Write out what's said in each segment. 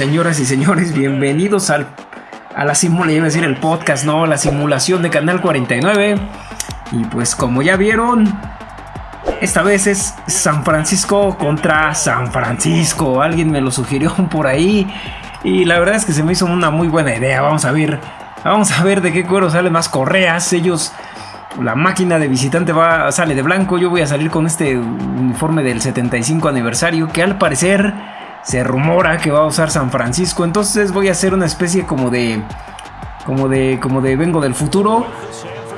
señoras y señores, bienvenidos al, a la simulación, decir el podcast, no, la simulación de Canal 49. Y pues como ya vieron, esta vez es San Francisco contra San Francisco. Alguien me lo sugirió por ahí. Y la verdad es que se me hizo una muy buena idea. Vamos a ver. Vamos a ver de qué cuero salen más correas. Ellos. La máquina de visitante va, sale de blanco. Yo voy a salir con este uniforme del 75 aniversario. Que al parecer se rumora que va a usar San Francisco. Entonces voy a hacer una especie como de. Como de. Como de vengo del futuro.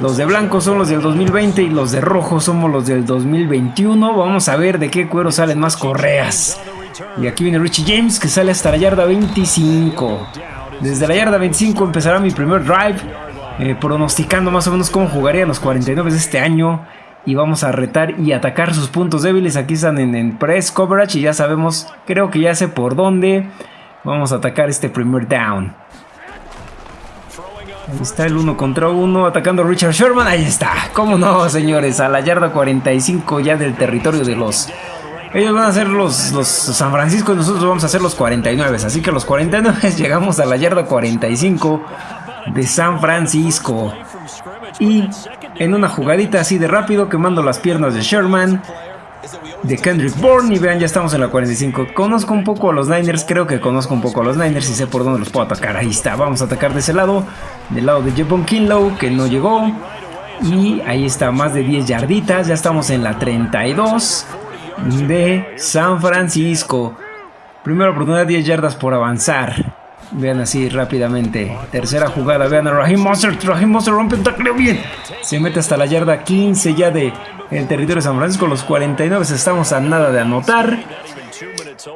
Los de blanco son los del 2020 y los de rojo somos los del 2021. Vamos a ver de qué cuero salen más correas. Y aquí viene Richie James que sale hasta la yarda 25. Desde la yarda 25 empezará mi primer drive. Eh, pronosticando más o menos cómo jugaría los 49 de este año. Y vamos a retar y atacar sus puntos débiles. Aquí están en, press coverage y ya sabemos, creo que ya sé por dónde. Vamos a atacar este primer down. Ahí está el uno contra uno atacando a Richard Sherman. Ahí está. ¿Cómo no, señores? A la yarda 45 ya del territorio de los... Ellos van a ser los, los San Francisco y nosotros vamos a ser los 49. Así que los 49 llegamos a la yarda 45 de San Francisco. Y en una jugadita así de rápido, quemando las piernas de Sherman, de Kendrick Bourne. Y vean, ya estamos en la 45. Conozco un poco a los Niners, creo que conozco un poco a los Niners y sé por dónde los puedo atacar. Ahí está, vamos a atacar de ese lado, del lado de Jepon Kinlow, que no llegó. Y ahí está, más de 10 yarditas. Ya estamos en la 32 de San Francisco. Primera oportunidad, 10 yardas por avanzar. Vean así rápidamente. Tercera jugada. Vean a Raheem Monster. Raheem Monster rompe un tacleo bien. Se mete hasta la yarda 15 ya de el territorio de San Francisco. Los 49 estamos a nada de anotar.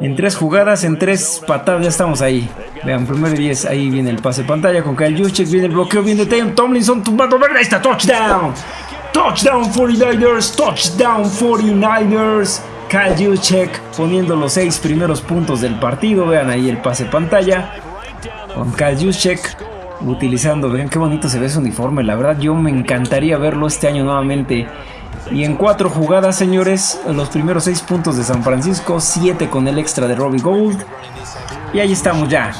En tres jugadas, en tres patadas ya estamos ahí. Vean, primero y 10. Ahí viene el pase pantalla con Kyle Juszczyk. Viene el bloqueo. Viene Tim Tomlinson tumbando verde. Ahí está. Touchdown. Touchdown 49ers. Touchdown 49ers. Kyle Juszczyk poniendo los seis primeros puntos del partido. Vean ahí el pase pantalla con Kyle Juszczyk utilizando, vean qué bonito se ve ese uniforme, la verdad yo me encantaría verlo este año nuevamente. Y en cuatro jugadas, señores, los primeros seis puntos de San Francisco, siete con el extra de Robbie Gold. Y ahí estamos ya,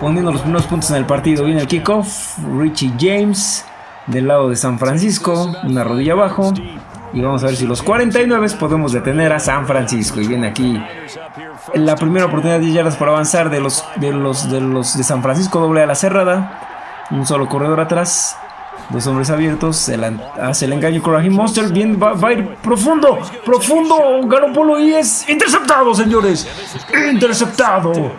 poniendo los primeros puntos en el partido. Viene el kickoff, Richie James del lado de San Francisco, una rodilla abajo. Y vamos a ver si los 49 podemos detener a San Francisco. Y viene aquí la primera oportunidad de yardas para avanzar de los, de los de los de San Francisco, doble a la cerrada. Un solo corredor atrás. Dos hombres abiertos. hace el engaño con Monster. Bien, va, a ir profundo. Profundo. Garoppolo y es interceptado, señores. Interceptado.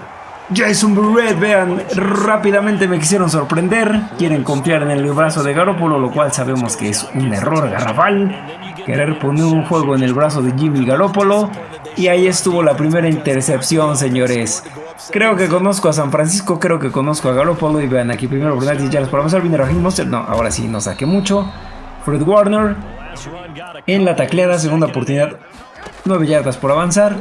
Jason Burrett, vean, rápidamente me quisieron sorprender. Quieren confiar en el brazo de Garoppolo, lo cual sabemos que es un error garrafal. Querer poner un juego en el brazo de Jimmy Garoppolo. Y ahí estuvo la primera intercepción, señores. Creo que conozco a San Francisco, creo que conozco a Garoppolo. Y vean aquí primero oportunidad ya yardas para avanzar. Viene Raheem Monster. No, ahora sí, no saqué mucho. Fred Warner en la tacleada, segunda oportunidad. 9 yardas por avanzar.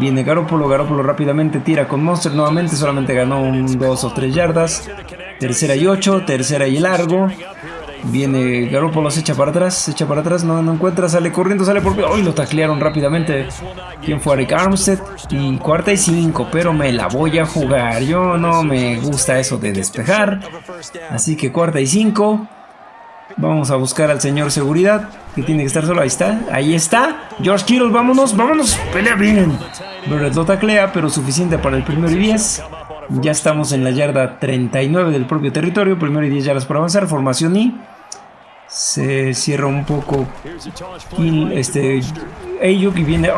Viene Garoppolo, Garoppolo rápidamente tira con Monster nuevamente, solamente ganó un 2 o 3 yardas. Tercera y 8, tercera y largo. Viene Garoppolo, se echa para atrás, se echa para atrás, no, no encuentra, sale corriendo, sale por... ¡Uy! lo taclearon rápidamente. ¿Quién fue Eric Armstead? Y cuarta y 5, pero me la voy a jugar. Yo no me gusta eso de despejar. Así que cuarta y 5. Vamos a buscar al señor seguridad, que tiene que estar solo. Ahí está, ahí está. George Kittle, vámonos, vámonos. Pelea bien. Barrett lo taclea, pero suficiente para el primero y 10. Ya estamos en la yarda 39 del propio territorio. Primero y 10 yardas por avanzar. Formación I. Se cierra un poco. Este. Ayuk y viene.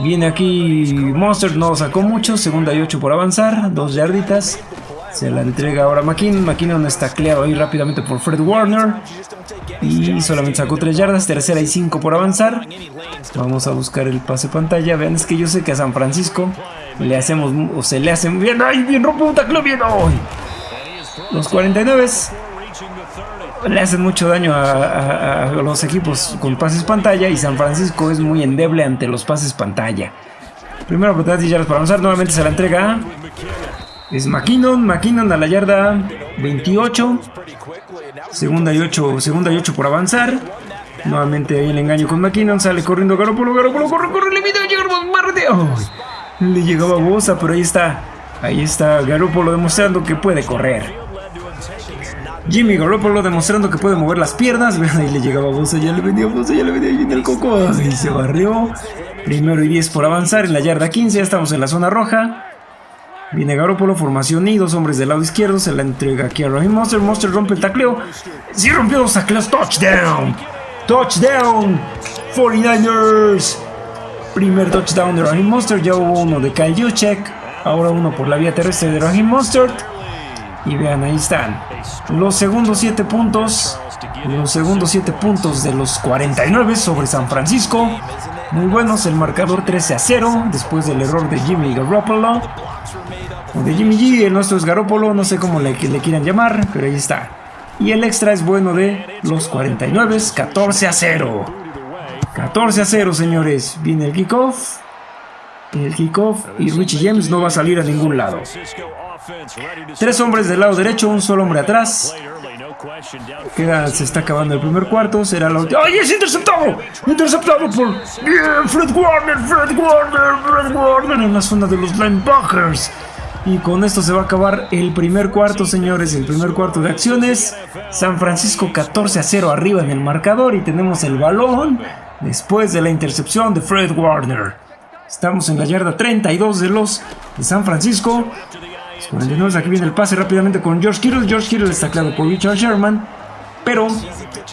viene aquí Monster. No sacó mucho. Segunda y 8 por avanzar. Dos yarditas. Se la entrega ahora McKinnon. McKinnon está tacleado ahí rápidamente por Fred Warner. Y solamente sacó 3 yardas. Tercera y 5 por avanzar. Vamos a buscar el pase pantalla. Vean, es que yo sé que a San Francisco le hacemos. O se le hacen bien. ¡Ay! Bien rompe un tacleo bien. ¡Ay! Los 49 le hacen mucho daño a, los equipos con pases pantalla. Y San Francisco es muy endeble ante los pases pantalla. Primera oportunidad de yardas para avanzar. Nuevamente se la entrega. Es McKinnon, McKinnon a la yarda 28. Segunda y 8, segunda y 8 por avanzar. Nuevamente ahí el engaño con McKinnon. Sale corriendo Garoppolo, Garoppolo, corre, corre, le mide llegar más Le llegaba Bosa, pero ahí está. Ahí está Garoppolo demostrando que puede correr. Jimmy Garoppolo demostrando que puede mover las piernas. Ahí le llegaba Bosa, ya le venía Bosa, ya le venía en el coco. Y se barrió. Primero y 10 por avanzar en la yarda 15. Ya estamos en la zona roja. Viene Garoppolo, formación y dos hombres del lado izquierdo. Se la entrega aquí a Raheem Monster. Monster rompe el tacleo. Sí rompió los tacleos. Touchdown. Touchdown. 49ers. Primer touchdown de Raheem Monster. Ya hubo uno de Kyle Juchek. Ahora uno por la vía terrestre de Raheem Monster. Y vean, ahí están. Los segundos 7 puntos. Los segundos 7 puntos de los 49 sobre San Francisco. Muy buenos, el marcador 13 a 0 después del error de Jimmy Garoppolo. De Jimmy G, el nuestro es Garoppolo, no sé cómo le, quieran llamar, pero ahí está. Y el extra es bueno de los 49, 14 a 0. 14 a 0, señores. Viene el kickoff. El kickoff y Richie James no va a salir a ningún lado. Tres hombres del lado derecho, un solo hombre atrás. Queda, se está acabando el primer cuarto. Será la última. ¡Ay, es interceptado! Interceptado por Fred Warner, Fred Warner, Fred Warner en la zona de los linebackers. Y con esto se va a acabar el primer cuarto, señores. El primer cuarto de acciones. San Francisco 14 a 0 arriba en el marcador. Y tenemos el balón después de la intercepción de Fred Warner. Estamos en la yarda 32 de los de San Francisco. 49 aquí viene el pase rápidamente con George Kittle. George Kittle está claro por Richard Sherman. Pero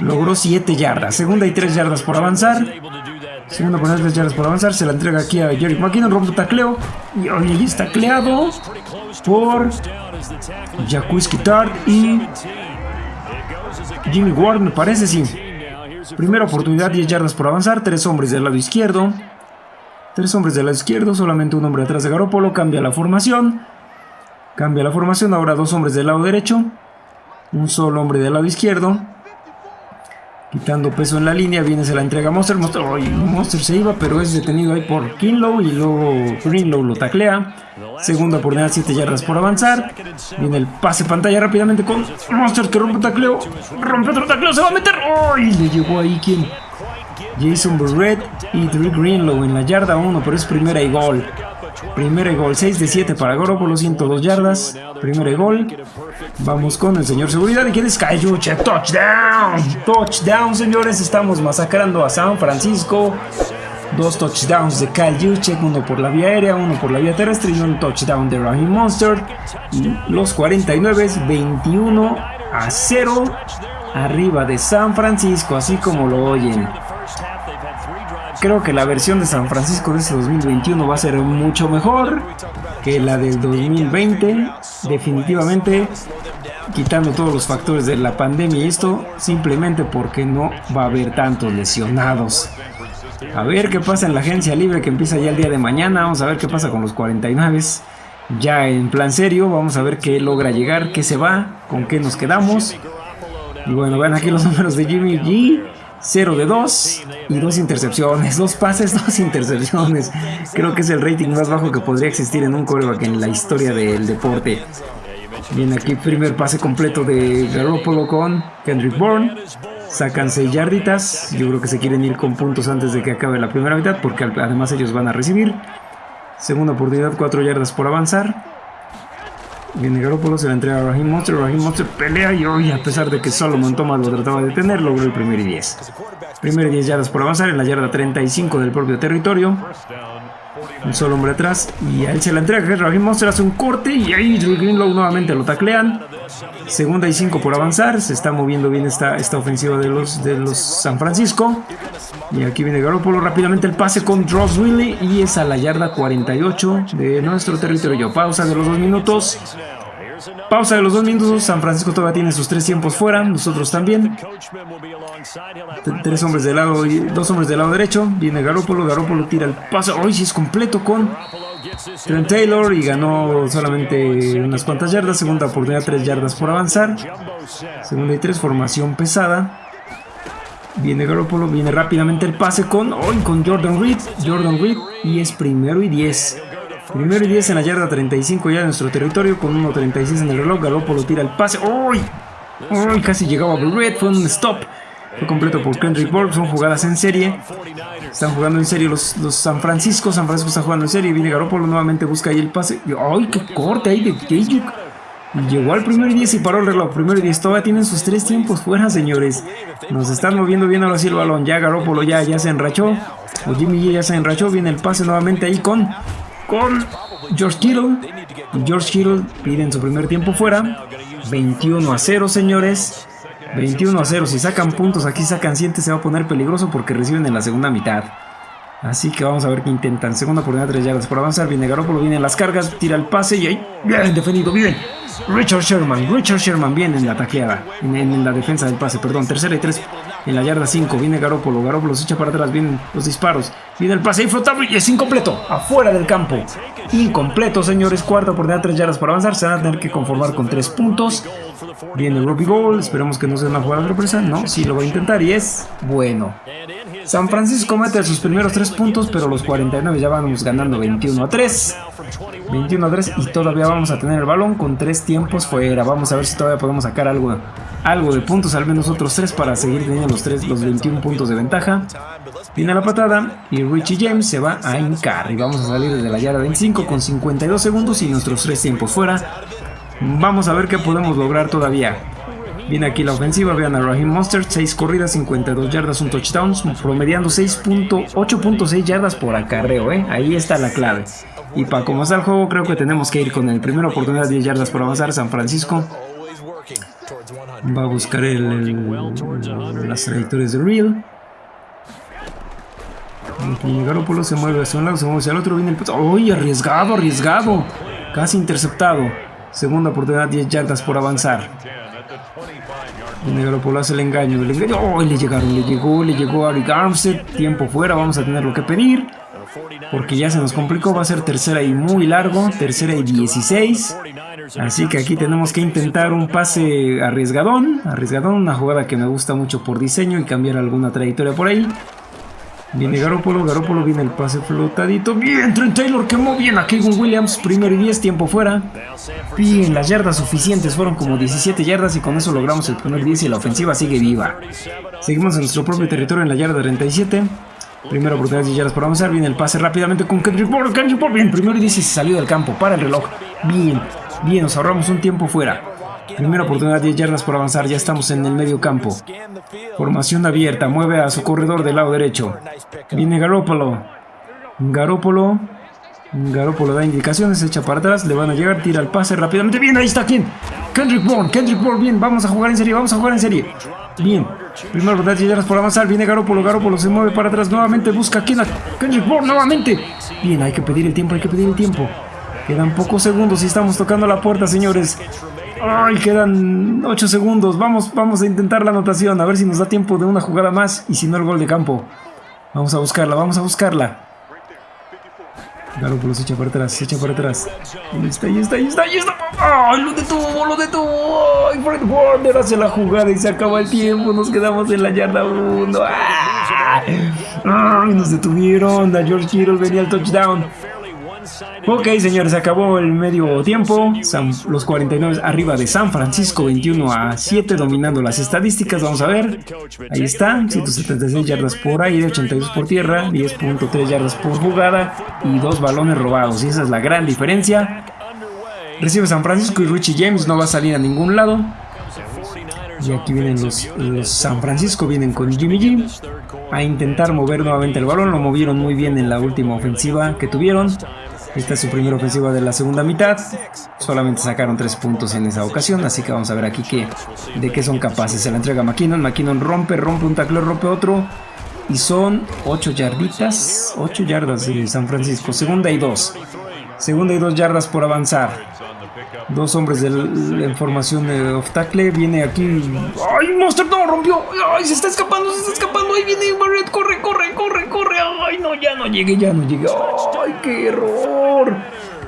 logró 7 yardas. Segunda y 3 yardas por avanzar. Segunda por 3 yardas por avanzar. Se la entrega aquí a Jerry McKinnon. Rompe tacleo. Y hoy está tacleado por Jacques Tart y Jimmy Ward, me parece, sí. Primera oportunidad, 10 yardas por avanzar. Tres hombres del lado izquierdo. Tres hombres del lado izquierdo. Solamente un hombre atrás de Garópolo. Cambia la formación. Cambia la formación, ahora dos hombres del lado derecho, un solo hombre del lado izquierdo. Quitando peso en la línea, viene se la entrega Monster. Monster, Monster se iba, pero es detenido ahí por Kinlow y luego Greenlow lo taclea. Segunda oportunidad, 7 yardas por avanzar. Viene el pase pantalla rápidamente con Monster que rompe tacleo. Rompe otro tacleo, se va a meter. Le llegó ahí quien. Jason Burrett y Drew Greenlow en la yarda 1, pero es primera y gol. Primero gol, 6 de 7 para Garoppolo, 102 yardas. Primero gol. Vamos con el señor seguridad. ¿Y quién es Kayuche? Touchdown. Touchdown, señores. Estamos masacrando a San Francisco. Dos touchdowns de Kyle uno por la vía aérea, uno por la vía terrestre y un touchdown de Raheem Monster. los 49, 21 a 0 arriba de San Francisco, así como lo oyen. Creo que la versión de San Francisco de este 2021 va a ser mucho mejor que la del 2020. Definitivamente, quitando todos los factores de la pandemia y esto, simplemente porque no va a haber tantos lesionados. A ver qué pasa en la agencia libre que empieza ya el día de mañana. Vamos a ver qué pasa con los 49. Ya en plan serio, vamos a ver qué logra llegar, qué se va, con qué nos quedamos. Y bueno, vean aquí los números de Jimmy G. 0 de 2 y dos intercepciones, dos pases, dos intercepciones. Creo que es el rating más bajo que podría existir en un coreback en la historia del deporte. Viene aquí primer pase completo de Garoppolo con Kendrick Bourne. Sacan 6 yarditas. Yo creo que se quieren ir con puntos antes de que acabe la primera mitad porque además ellos van a recibir. Segunda oportunidad, 4 yardas por avanzar. Viene Garoppolo, se la entrega a Raheem Monster. Raheem Monster pelea y hoy, a pesar de que Solomon Thomas lo trataba de detener, logró el primer y 10. Primer y 10 yardas por avanzar en la yarda 35 del propio territorio. Un solo hombre atrás y a él se la entrega. Raheem Monster hace un corte y ahí Drew Greenlow nuevamente lo taclean. Segunda y 5 por avanzar. Se está moviendo bien esta, esta ofensiva de los, de los San Francisco. Y aquí viene Garoppolo rápidamente el pase con Dross Willy y es a la yarda 48 de nuestro territorio. Pausa de los dos minutos. Pausa de los dos minutos. San Francisco todavía tiene sus tres tiempos fuera. Nosotros también. Tres hombres del lado dos hombres del lado derecho. Viene Garoppolo. Garoppolo tira el pase. Hoy sí es completo con Trent Taylor y ganó solamente unas cuantas yardas. Segunda oportunidad, tres yardas por avanzar. Segunda y tres, formación pesada. Viene Garoppolo, viene rápidamente el pase con, hoy con Jordan Reed. Jordan Reed y es primero y 10. Primero y 10 en la yarda 35 ya de nuestro territorio con 1.36 en el reloj. Garoppolo tira el pase. ¡Uy! ¡Uy! Casi llegaba Reed, fue un stop. Fue completo por Kendrick Bourne. Son jugadas en serie. Están jugando en serie los, los San Francisco. San Francisco está jugando en serie. Viene Garoppolo nuevamente. Busca ahí el pase. ¡Ay, qué corte ahí de Kejuk! Llegó al primer 10 y paró el reloj. Primero 10. Todavía tienen sus tres tiempos fuera, señores. Nos están moviendo bien ahora sí el balón. Ya Garoppolo ya, ya se enrachó. O Jimmy ya se enrachó. Viene el pase nuevamente ahí con... Con George Kittle. George Kittle piden su primer tiempo fuera. 21 a 0, señores. 21 a 0. Si sacan puntos, aquí sacan 7, se va a poner peligroso porque reciben en la segunda mitad. Así que vamos a ver qué intentan. Segunda oportunidad, 3 yardas por avanzar. Viene Garoppolo, viene las cargas, tira el pase y ahí. Bien defendido, bien. Richard Sherman, Richard Sherman viene en la taqueada, en, la defensa del pase, perdón. Tercera y 3 en la yarda 5. Viene Garoppolo, Garoppolo se echa para atrás, vienen los disparos. Viene el pase flotable y es incompleto, afuera del campo. Incompleto, señores. Cuarta oportunidad, 3 yardas por avanzar. Se van a tener que conformar con 3 puntos. Viene el Robbie Goal. Esperemos que no sea una jugada de sorpresa. No, sí lo va a intentar y es bueno. San Francisco mete sus primeros 3 puntos, pero los 49 ya vamos ganando 21 a 3. 21 a 3 y todavía vamos a tener el balón con 3 tiempos fuera. Vamos a ver si todavía podemos sacar algo, algo de puntos, al menos otros 3 para seguir teniendo los, 3, los 21 puntos de ventaja. Viene la patada y Richie James se va a hincar y vamos a salir desde la yarda 25 con 52 segundos y nuestros 3 tiempos fuera. Vamos a ver qué podemos lograr todavía. Viene aquí la ofensiva, vean a Raheem Monster, 6 corridas, 52 yardas, un touchdown, promediando 8.6 yardas por acarreo, ¿eh? ahí está la clave. Y para cómo está el juego, creo que tenemos que ir con el primera oportunidad, 10 yardas por avanzar, San Francisco. Va a buscar el, las trayectorias de Real. Garoppolo se mueve hacia un lado, se mueve hacia el otro, viene el... ¡Uy! Arriesgado, arriesgado. Casi interceptado. Segunda oportunidad, 10 yardas por avanzar. Viene Garoppolo hace el engaño. El engaño. ¡Oh! Le llegaron, le llegó, le llegó a Rick Armstead. Tiempo fuera, vamos a tener lo que pedir. Porque ya se nos complicó, va a ser tercera y muy largo. Tercera y 16. Así que aquí tenemos que intentar un pase arriesgadón. Arriesgadón, una jugada que me gusta mucho por diseño y cambiar alguna trayectoria por ahí. Viene Garópolo, Garópolo viene el pase flotadito. Bien, Trent Taylor quemó bien a Kevin Williams. Primero y 10, tiempo fuera. Bien, las yardas suficientes fueron como 17 yardas y con eso logramos el primer 10 y la ofensiva sigue viva. Seguimos en nuestro propio territorio en la yarda 37. Primera oportunidad de yardas por avanzar. Viene el pase rápidamente con Kendrick Bourne. Kendrick Bourne, bien, primero y 10 y se salió del campo. Para el reloj. Bien, bien, nos ahorramos un tiempo fuera. Primera oportunidad, 10 yardas por avanzar, ya estamos en el medio campo. Formación abierta, mueve a su corredor del lado derecho. Viene Garópolo. Garópolo. Garópolo da indicaciones, echa para atrás, le van a llegar, tira el pase rápidamente. Bien, ahí está, ¿quién? Kendrick Bourne, Kendrick Bourne, bien, vamos a jugar en serie, vamos a jugar en serie. Bien, primera oportunidad, 10 yardas por avanzar, viene Garópolo, Garópolo se mueve para atrás nuevamente, busca a quién, Kendrick Bourne nuevamente. Bien, hay que pedir el tiempo, hay que pedir el tiempo. Quedan pocos segundos y estamos tocando la puerta, señores. Ay, quedan 8 segundos. Vamos, vamos a intentar la anotación. A ver si nos da tiempo de una jugada más. Y si no, el gol de campo. Vamos a buscarla, vamos a buscarla. Garoppolo se echa para atrás, se echa para atrás. Ahí está, ahí está, ahí está, ahí está. ¡Ay, lo detuvo, lo detuvo! ¡Ay, Fred Warner hace la jugada y se acaba el tiempo! Nos quedamos en la yarda 1. ¡Ay, nos detuvieron! A George Kittle venía el touchdown. Ok, señores, acabó el medio tiempo. los 49 arriba de San Francisco, 21 a 7, dominando las estadísticas. Vamos a ver. Ahí está, 176 yardas por aire, 82 por tierra, 10.3 yardas por jugada y dos balones robados. Y esa es la gran diferencia. Recibe San Francisco y Richie James no va a salir a ningún lado. Y aquí vienen los, los, San Francisco, vienen con Jimmy G a intentar mover nuevamente el balón. Lo movieron muy bien en la última ofensiva que tuvieron. Esta es su primera ofensiva de la segunda mitad. Solamente sacaron tres puntos en esa ocasión, así que vamos a ver aquí qué, de qué son capaces. Se la entrega McKinnon, McKinnon rompe, rompe un tackle, rompe otro. Y son 8 yarditas, 8 yardas de San Francisco. Segunda y 2. Segunda y 2 yardas por avanzar. Dos hombres de en formación de off. Viene aquí. ¡Ay, Monster no! ¡Rompió! ¡Ay, se está escapando! ¡Se está escapando! ¡Ahí viene Barrett! ¡Corre, corre, corre, corre! ¡Ay, no! Ya no llegué, ya no llegué. ¡Ay, qué error!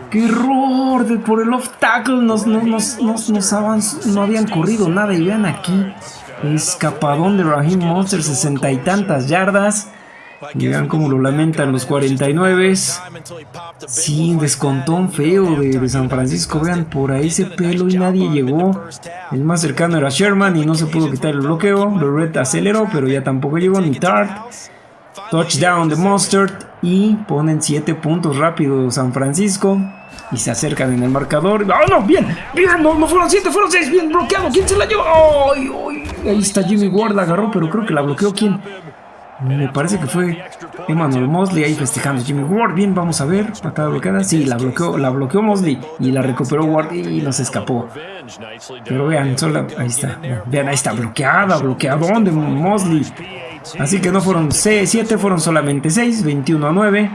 ¡Qué error! por el off tackle nos, nos, nos, nos, no habían corrido nada. Y vean aquí. Escapadón de Raheem Monster, sesenta y tantas yardas. Vean cómo lo lamentan los 49. Sí, descontón feo de, San Francisco. Vean, por ahí ese pelo y nadie llegó. El más cercano era Sherman y no se pudo quitar el bloqueo. Red aceleró, pero ya tampoco llegó ni Tart. Touchdown de Mustard y ponen 7 puntos rápido San Francisco y se acercan en el marcador. ¡Oh, no! ¡Bien! ¡Bien! No, no fueron 7, fueron 6. ¡Bien bloqueado! ¿Quién se la llevó? ¡Ay, ay! Ahí está Jimmy Ward, la agarró, pero creo que la bloqueó. ¿Quién? Me parece que fue Emmanuel Mosley ahí festejando Jimmy Ward. Bien, vamos a ver. Patada bloqueada. Sí, la bloqueó, la bloqueó Mosley y la recuperó Ward y nos escapó. Pero vean, solo, ahí está. Vean, ahí está bloqueada, bloqueadón de Mosley. Así que no fueron 7, fueron solamente 6, 21 a 9.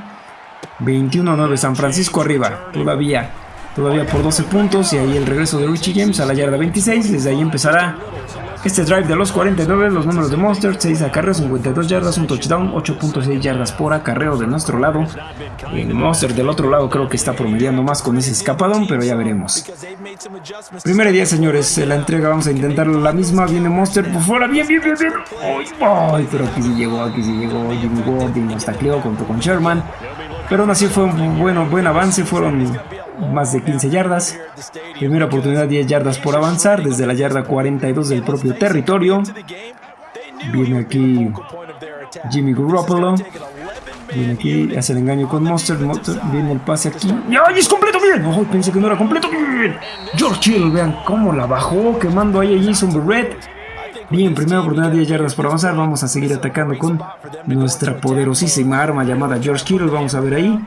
21 a 9, San Francisco arriba, todavía, todavía por 12 puntos. Y ahí el regreso de Richie James a la yarda 26. Desde ahí empezará este drive de los 49, los números de Monster, 6 acarreos, 52 yardas, un touchdown, 8.6 yardas por acarreo de nuestro lado. El Monster del otro lado creo que está promediando más con ese escapadón, pero ya veremos. Primera día, señores, la entrega vamos a intentar la misma. Viene Monster por fuera, bien, bien, bien, bien. Ay, pero aquí sí llegó, aquí sí llegó Jimmy y nos tacleó junto con Sherman. Pero aún así fue un bueno, buen avance, fueron más de 15 yardas. Primera oportunidad 10 yardas por avanzar desde la yarda 42 del propio territorio. Viene aquí Jimmy Garoppolo. Viene aquí, hace el engaño con Monster. viene el pase aquí. ¡Ay, es completo! ¡Bien! ¡Ay, pensé que no era completo! ¡Bien! George Hill, vean cómo la bajó, quemando ahí a Jason Barrett. Bien, primera oportunidad 10 yardas por avanzar. Vamos a seguir atacando con nuestra poderosísima arma llamada George Kittle. Vamos a ver ahí.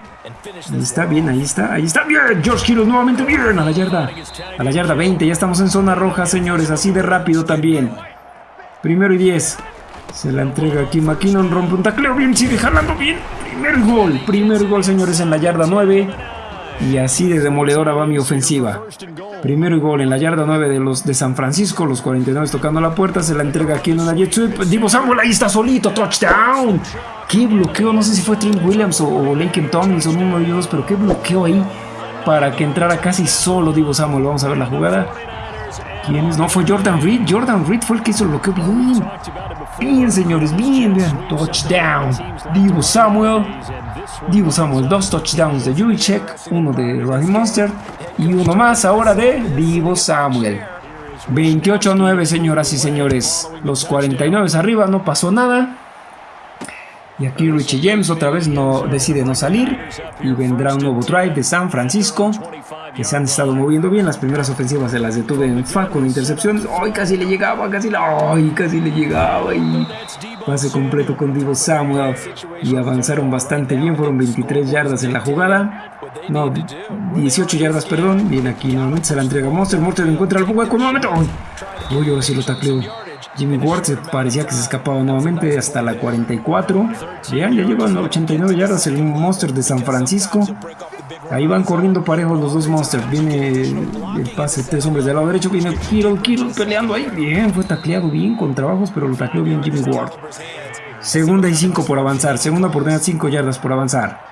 Ahí está, bien, ahí está, ahí está. Bien, George Kittle nuevamente bien a la yarda. A la yarda 20. Ya estamos en zona roja, señores. Así de rápido también. Primero y 10. Se la entrega aquí McKinnon. Rompe un tacleo. Bien, sigue jalando bien. Primer gol. Primer gol, señores, en la yarda 9. Y así de demoledora va mi ofensiva. Primero y gol en la yarda 9 de los de San Francisco, los 49 tocando la puerta, se la entrega aquí en una jet sweep. Divo Samuel ahí está solito, touchdown. Qué bloqueo, no sé si fue Trent Williams o, o Laken Tomlinson, uno de ellos, pero qué bloqueo ahí para que entrara casi solo Divo Samuel. Vamos a ver la jugada. No, fue Jordan Reed. Jordan Reed fue el que hizo el. Bien, bien, señores, bien, bien. Touchdown. Divo Samuel. Divo Samuel, dos touchdowns de Juicek, uno de Raheem Monster y uno más ahora de Divo Samuel. 28 a 9, señoras y señores. Los 49 arriba, no pasó nada. Y aquí Richie James otra vez no decide no salir y vendrá un nuevo drive de San Francisco que se han estado moviendo bien. Las primeras ofensivas de las detuve en FA con intercepciones. ¡Ay, casi le llegaba! Casi, la... ¡Ay, casi le llegaba! Y pase completo con Divo Samuel y avanzaron bastante bien. Fueron 23 yardas en la jugada. No, 18 yardas, perdón. Viene aquí nuevamente, se la entrega Monster. Monster encuentra el hueco nuevamente. ¡Ay! Uy, a si lo tacleo. Jimmy Ward parecía que se escapaba nuevamente hasta la 44. Ya, ya llevan 89 yardas el Monster de San Francisco. Ahí van corriendo parejos los dos Monsters. Viene el pase, tres hombres del lado derecho. Viene Kiro, Kiro peleando ahí. Bien, fue tacleado bien con trabajos, pero lo tacleó bien Jimmy Ward. Segunda y cinco por avanzar. Segunda oportunidad, 5 yardas por avanzar.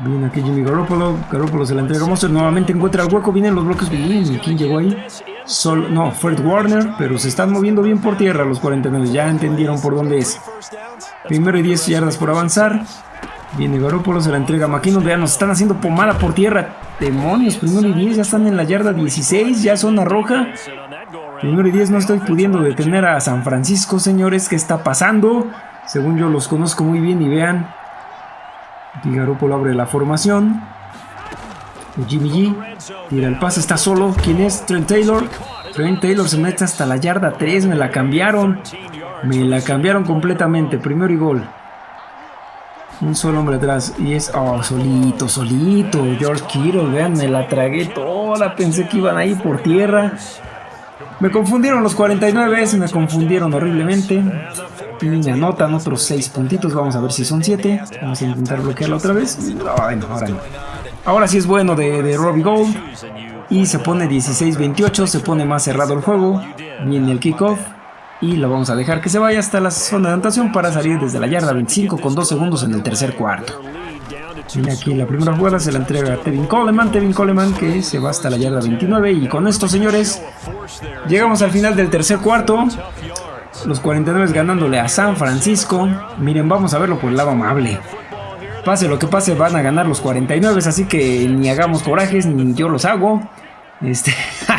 Viene aquí Jimmy Garoppolo. Garoppolo se la entrega a Monster. Nuevamente encuentra el hueco. Vienen los bloques. Bien, ¿quién llegó ahí? Sol, no, Fred Warner. Pero se están moviendo bien por tierra los 49. Ya entendieron por dónde es. Primero y 10 yardas por avanzar. Viene Garópolo, se la entrega a McKinnon. Vean, nos están haciendo pomada por tierra. Demonios, primero y 10, ya están en la yarda 16, ya zona roja. Primero y 10, no estoy pudiendo detener a San Francisco, señores. ¿Qué está pasando? Según yo los conozco muy bien y vean. Aquí Garópolo abre la formación. Jimmy G tira el pase, está solo. ¿Quién es? Trent Taylor. Trent Taylor se mete hasta la yarda 3, me la cambiaron. Me la cambiaron completamente. Primero y gol. Un solo hombre atrás. Y es. Oh, solito, solito. George Kittle, vean, me la tragué toda. Pensé que iban ahí por tierra. Me confundieron los 49, me confundieron horriblemente. Y anotan otros 6 puntitos. Vamos a ver si son 7. Vamos a intentar bloquearla otra vez. ahora no. Ahora sí es bueno de, de Robbie Gold. Y se pone 16-28. Se pone más cerrado el juego. Viene el kickoff y lo vamos a dejar que se vaya hasta la zona de anotación para salir desde la yarda 25 con 2 segundos en el tercer cuarto. Viene aquí la primera jugada, se la entrega a Tevin Coleman, Tevin Coleman que se va hasta la yarda 29 y con esto señores llegamos al final del tercer cuarto. Los 49 ganándole a San Francisco. Miren, vamos a verlo por el lado amable. Pase lo que pase, van a ganar los 49, así que ni hagamos corajes, ni yo los hago. Este,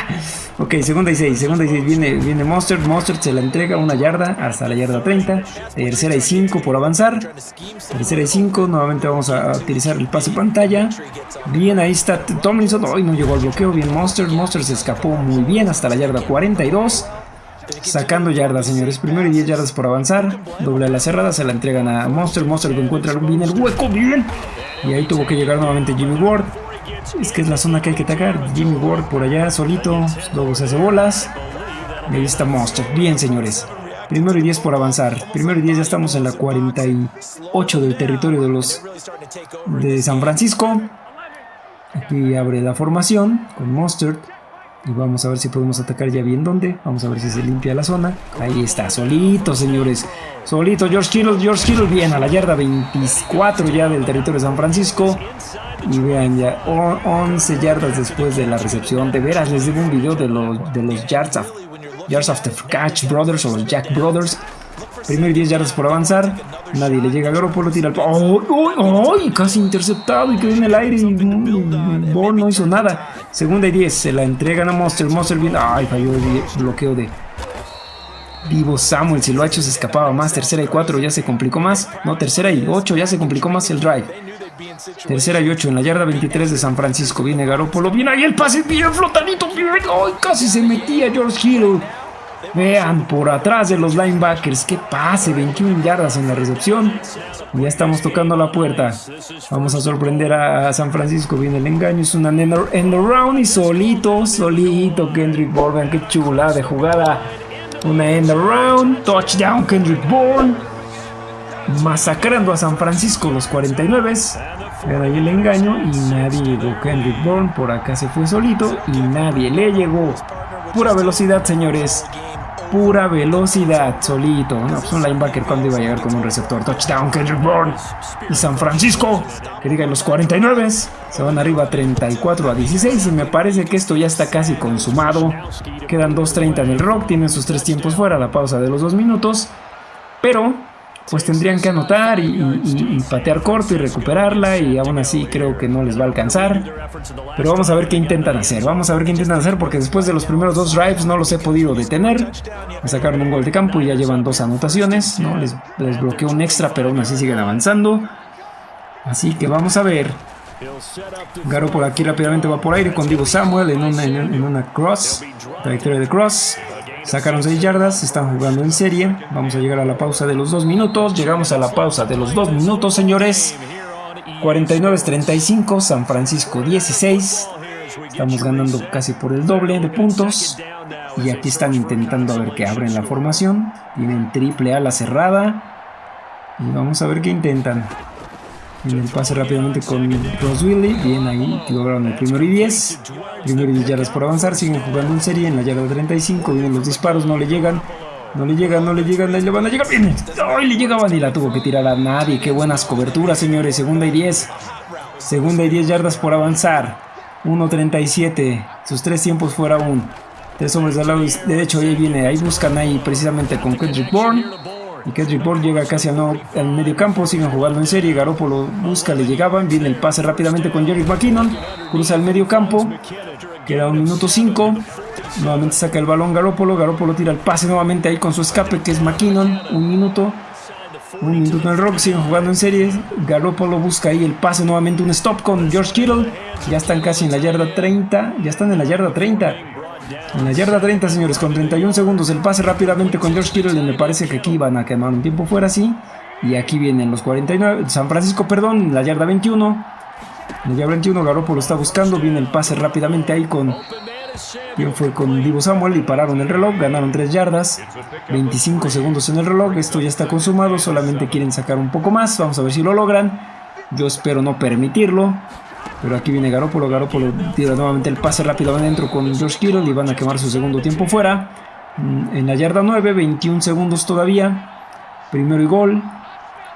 ok, segunda y 6, segunda y 6 viene, viene Monster, Monster se la entrega una yarda hasta la yarda 30, tercera y 5 por avanzar, tercera y 5, nuevamente vamos a utilizar el pase pantalla, bien ahí está Tomlinson, hoy no llegó al bloqueo, bien Monster, Monster se escapó muy bien hasta la yarda 42, Sacando yardas, señores. Primero y 10 yardas por avanzar. Doble a la cerrada, se la entregan a Monster. Monster que encuentra bien el hueco, bien. Y ahí tuvo que llegar nuevamente Jimmy Ward. Es que es la zona que hay que atacar. Jimmy Ward por allá, solito. Luego se hace bolas. Y ahí está Monster. Bien, señores. Primero y 10 por avanzar. Primero y 10 ya estamos en la 48 del territorio de los de San Francisco. Aquí abre la formación con Monster. Y vamos a ver si podemos atacar ya bien dónde. Vamos a ver si se limpia la zona. Ahí está, solito, señores. Solito, George Kittle, George Kittle. Bien, a la yarda 24 ya del territorio de San Francisco. Y vean ya, 11 yardas después de la recepción. De veras, les debo un video de los, de los yards, of, after catch brothers o los Jack Brothers. Primero 10 yardas por avanzar. Nadie le llega a Garoppolo, tira el... ¡Oh, oh, Casi interceptado y quedó en el aire y, Ball no hizo nada. Segunda y 10, se la entregan a Monster. Monster viene... ¡Ay, falló el bloqueo de... Vivo Samuel, si lo ha hecho se escapaba más. Tercera y 4 ya se complicó más. No, tercera y 8 ya se complicó más el drive. Tercera y 8 en la yarda 23 de San Francisco. Viene Garoppolo. Viene ahí el pase bien flotadito. ¡Ay, casi se metía George Hill! Vean, por atrás de los linebackers. Que pase, 21 yardas en la recepción. Ya estamos tocando la puerta. Vamos a sorprender a San Francisco. Viene el engaño. Es una end around y solito, solito Kendrick Bourne. Qué chula de jugada. Una end around. Touchdown Kendrick Bourne. Masacrando a San Francisco los 49. Vean ahí el engaño y nadie llegó. Kendrick Bourne por acá se fue solito y nadie le llegó. Pura velocidad, señores pura velocidad, solito. No, pues un linebacker cuando iba a llegar con un receptor. Touchdown, Kendrick Bourne. Y San Francisco, que digan los 49, se van arriba 34 a 16. Y me parece que esto ya está casi consumado. Quedan 2.30 en el rock, tienen sus tres tiempos fuera, la pausa de los dos minutos. Pero pues tendrían que anotar y, patear corto y recuperarla y aún así creo que no les va a alcanzar. Pero vamos a ver qué intentan hacer, vamos a ver qué intentan hacer porque después de los primeros dos drives no los he podido detener. Me sacaron un gol de campo y ya llevan dos anotaciones, ¿no? les, les bloqueo un extra pero aún así siguen avanzando. Así que vamos a ver. Garo por aquí rápidamente va por aire con Divo Samuel en una, en una cross, trayectoria de cross. Sacaron 6 yardas, están jugando en serie. Vamos a llegar a la pausa de los 2 minutos. Llegamos a la pausa de los 2 minutos, señores. 49-35, San Francisco 16. Estamos ganando casi por el doble de puntos. Y aquí están intentando a ver que abren la formación. Tienen triple a la cerrada. Y vamos a ver qué intentan. El pase rápidamente con Ross Willy. Bien ahí, lograron el primero y 10. Primero y 10 yardas por avanzar. Siguen jugando en serie en la yarda 35. Vienen los disparos, no le llegan. No le llegan, no le llegan, le van a llegar. Bien. ¡Ay! Le llegaban y la tuvo que tirar a nadie. Qué buenas coberturas, señores. Segunda y 10. Segunda y 10 yardas por avanzar. 1.37. Sus tres tiempos fuera un. Tres hombres al lado derecho. Ahí viene. Ahí buscan ahí precisamente con Kendrick Bourne. Y Kendrick Bourne llega casi al, medio campo, siguen jugando en serie, Garoppolo busca, le llegaban, viene el pase rápidamente con Jerry McKinnon, cruza el medio campo, queda un minuto 5, nuevamente saca el balón Garoppolo, Garoppolo tira el pase nuevamente ahí con su escape que es McKinnon, un minuto, un minuto en el rock, siguen jugando en serie, Garoppolo busca ahí el pase nuevamente, un stop con George Kittle, ya están casi en la yarda 30, ya están en la yarda 30, en la yarda 30, señores, con 31 segundos, el pase rápidamente con George Kittle. Y me parece que aquí van a quemar un tiempo fuera, sí. Y aquí vienen los 49, San Francisco, perdón, la yarda 21. En la yarda 21, Garoppolo está buscando. Viene el pase rápidamente ahí con. Bien, fue con Divo Samuel y pararon el reloj. Ganaron 3 yardas. 25 segundos en el reloj. Esto ya está consumado. Solamente quieren sacar un poco más. Vamos a ver si lo logran. Yo espero no permitirlo. Pero aquí viene Garoppolo, Garoppolo tira nuevamente el pase rápido adentro con George Kittle y van a quemar su segundo tiempo fuera. Mm, en la yarda 9, 21 segundos todavía. Primero y gol.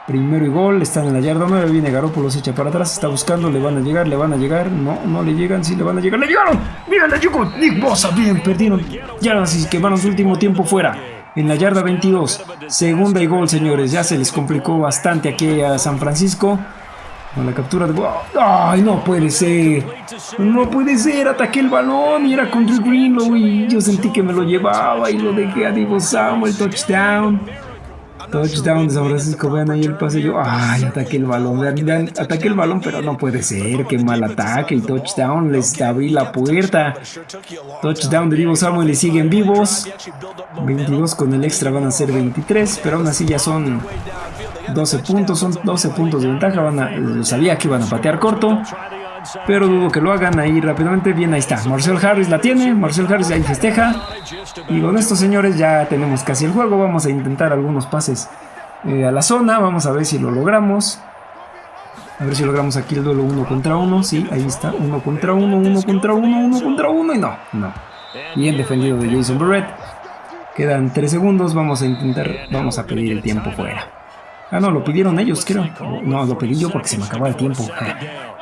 Primero y gol, están en la yarda 9, viene Garoppolo, se echa para atrás, está buscando, le van a llegar, le van a llegar, no, no le llegan, sí le van a llegar, ¡le llegaron! ¡Mira, le llegó! Nick Bosa, bien, perdieron yardas y quemaron su último tiempo fuera. en la yarda 22. Segunda y gol, señores. Ya se les complicó bastante aquí a San Francisco. Con la captura de... ¡Ay, no puede ser! No puede ser, ataqué el balón y era contra Greenlow y yo sentí que me lo llevaba y lo dejé a Divo Samuel, touchdown. Touchdown de San Francisco, vean ahí el pase. Yo, ay, ataque el balón, vean, ataque el balón, pero no puede ser. Qué mal ataque. Y touchdown, les abrí la puerta. Touchdown de Vivo Samuel y siguen vivos. 22 con el extra van a ser 23, pero aún así ya son 12 puntos. Son 12 puntos de ventaja. Van sabía que iban a patear corto. Pero dudo que lo hagan ahí rápidamente. Bien, ahí está. Marcel Harris la tiene. Marcel Harris ahí festeja. Y con estos señores ya tenemos casi el juego. Vamos a intentar algunos pases eh, a la zona. Vamos a ver si lo logramos. A ver si logramos aquí el duelo uno contra uno. Sí, ahí está. Uno contra uno, uno contra uno, uno contra uno. Y no, no. Bien defendido de Jason Barrett. Quedan 3 segundos. Vamos a intentar. Vamos a pedir el tiempo fuera. Ah, no, lo pidieron ellos, creo. No, lo pedí yo porque se me acabó el tiempo.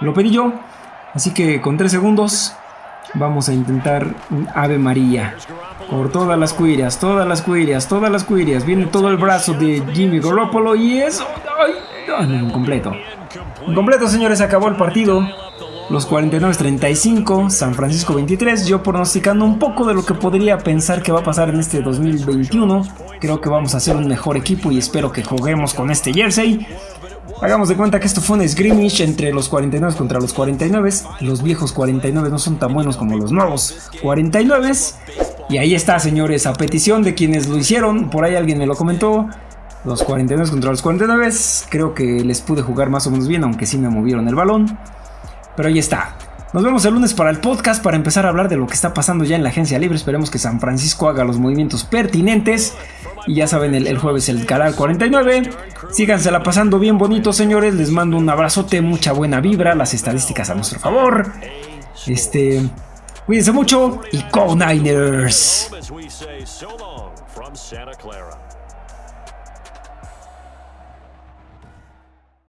Lo pedí yo. Así que con 3 segundos vamos a intentar un Ave María. Por todas las cuirias, todas las cuirias, todas las cuirias. Viene todo el brazo de Jimmy Garoppolo y eso... ¡Ay! Incompleto. Incompleto, señores, acabó el partido. Los 49-35, San Francisco 23. Yo pronosticando un poco de lo que podría pensar que va a pasar en este 2021. Creo que vamos a hacer un mejor equipo y espero que juguemos con este jersey. Hagamos de cuenta que esto fue un scrimmage entre los 49 contra los 49. Los viejos 49 no son tan buenos como los nuevos 49. Y ahí está, señores, a petición de quienes lo hicieron. Por ahí alguien me lo comentó. Los 49 contra los 49. Creo que les pude jugar más o menos bien, aunque sí me movieron el balón. Pero ahí está. Nos vemos el lunes para el podcast para empezar a hablar de lo que está pasando ya en la agencia libre. Esperemos que San Francisco haga los movimientos pertinentes. Y ya saben, el, jueves el canal 49. Sígansela pasando bien bonito, señores. Les mando un abrazote, mucha buena vibra. Las estadísticas a nuestro favor. Este. Cuídense mucho y Go Niners.